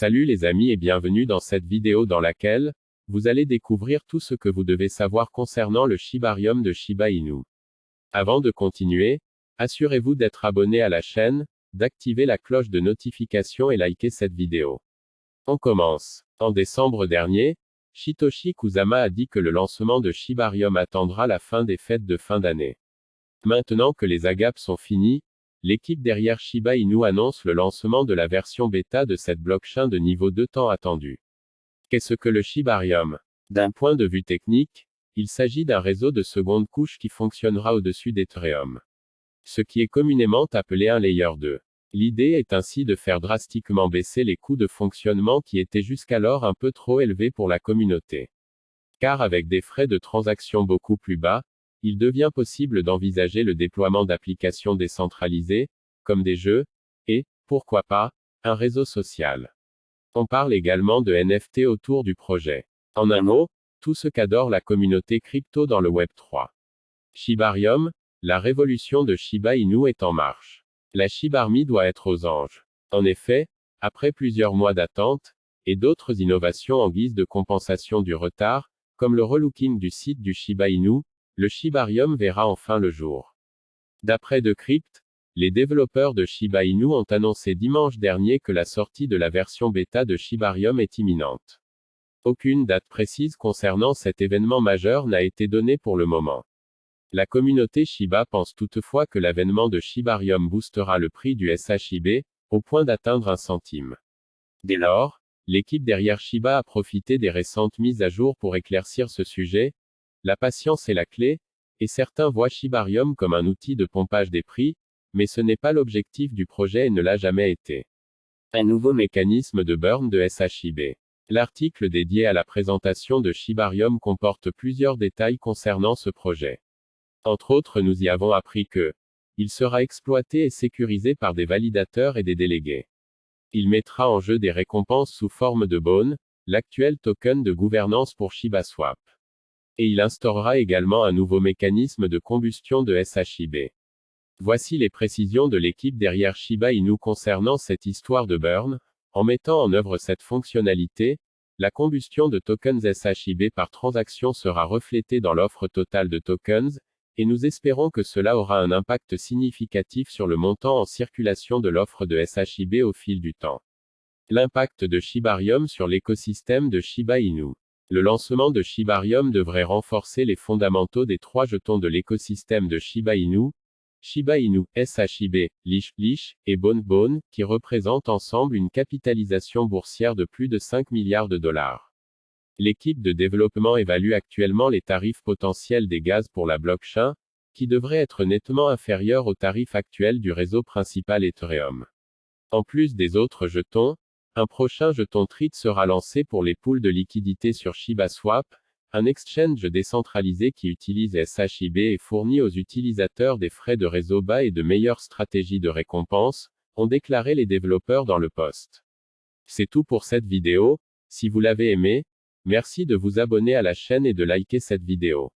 Salut les amis et bienvenue dans cette vidéo dans laquelle, vous allez découvrir tout ce que vous devez savoir concernant le Shibarium de Shiba Inu. Avant de continuer, assurez-vous d'être abonné à la chaîne, d'activer la cloche de notification et liker cette vidéo. On commence. En décembre dernier, Shitoshi Kusama a dit que le lancement de Shibarium attendra la fin des fêtes de fin d'année. Maintenant que les agapes sont finies, l'équipe derrière Shiba Inu annonce le lancement de la version bêta de cette blockchain de niveau 2 temps attendu. Qu'est-ce que le Shibarium? D'un point de vue technique, il s'agit d'un réseau de seconde couche qui fonctionnera au-dessus d'Ethereum. Ce qui est communément appelé un layer 2. L'idée est ainsi de faire drastiquement baisser les coûts de fonctionnement qui étaient jusqu'alors un peu trop élevés pour la communauté. Car avec des frais de transaction beaucoup plus bas, il devient possible d'envisager le déploiement d'applications décentralisées, comme des jeux, et, pourquoi pas, un réseau social. On parle également de NFT autour du projet. En un mot, tout ce qu'adore la communauté crypto dans le Web 3. Shibarium, la révolution de Shiba Inu est en marche. La Shibarmi doit être aux anges. En effet, après plusieurs mois d'attente, et d'autres innovations en guise de compensation du retard, comme le relooking du site du Shiba Inu, le Shibarium verra enfin le jour. D'après Decrypt, les développeurs de Shiba Inu ont annoncé dimanche dernier que la sortie de la version bêta de Shibarium est imminente. Aucune date précise concernant cet événement majeur n'a été donnée pour le moment. La communauté Shiba pense toutefois que l'avènement de Shibarium boostera le prix du SHIB, au point d'atteindre un centime. Dès lors, l'équipe derrière Shiba a profité des récentes mises à jour pour éclaircir ce sujet. La patience est la clé, et certains voient Shibarium comme un outil de pompage des prix, mais ce n'est pas l'objectif du projet et ne l'a jamais été. Un nouveau mécanisme de burn de SHIB. L'article dédié à la présentation de Shibarium comporte plusieurs détails concernant ce projet. Entre autres nous y avons appris que il sera exploité et sécurisé par des validateurs et des délégués. Il mettra en jeu des récompenses sous forme de Bone, l'actuel token de gouvernance pour ShibaSwap. Et il instaurera également un nouveau mécanisme de combustion de SHIB. Voici les précisions de l'équipe derrière Shiba Inu concernant cette histoire de burn. En mettant en œuvre cette fonctionnalité, la combustion de tokens SHIB par transaction sera reflétée dans l'offre totale de tokens, et nous espérons que cela aura un impact significatif sur le montant en circulation de l'offre de SHIB au fil du temps. L'impact de Shibarium sur l'écosystème de Shiba Inu. Le lancement de Shibarium devrait renforcer les fondamentaux des trois jetons de l'écosystème de Shiba Inu, Shiba Inu, SHIB, Lish, Lish, et Bone qui représentent ensemble une capitalisation boursière de plus de 5 milliards de dollars. L'équipe de développement évalue actuellement les tarifs potentiels des gaz pour la blockchain, qui devraient être nettement inférieurs aux tarifs actuels du réseau principal Ethereum. En plus des autres jetons, un prochain jeton TRIT sera lancé pour les pools de liquidités sur ShibaSwap, un exchange décentralisé qui utilise SHIB et fournit aux utilisateurs des frais de réseau bas et de meilleures stratégies de récompense, ont déclaré les développeurs dans le post. C'est tout pour cette vidéo, si vous l'avez aimé, Merci de vous abonner à la chaîne et de liker cette vidéo.